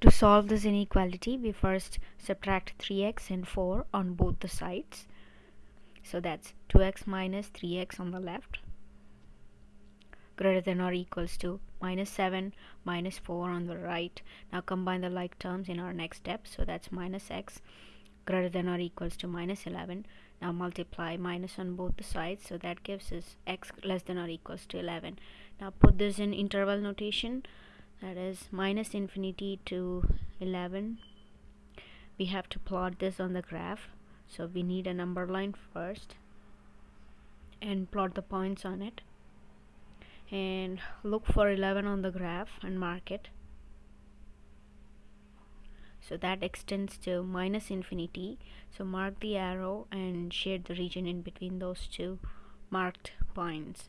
To solve this inequality, we first subtract 3x and 4 on both the sides. So that's 2x minus 3x on the left greater than or equals to minus 7 minus 4 on the right. Now combine the like terms in our next step. So that's minus x greater than or equals to minus 11. Now multiply minus on both the sides. So that gives us x less than or equals to 11. Now put this in interval notation that is minus infinity to 11 we have to plot this on the graph. So we need a number line first and plot the points on it. And look for 11 on the graph and mark it. So that extends to minus infinity. So mark the arrow and shade the region in between those two marked points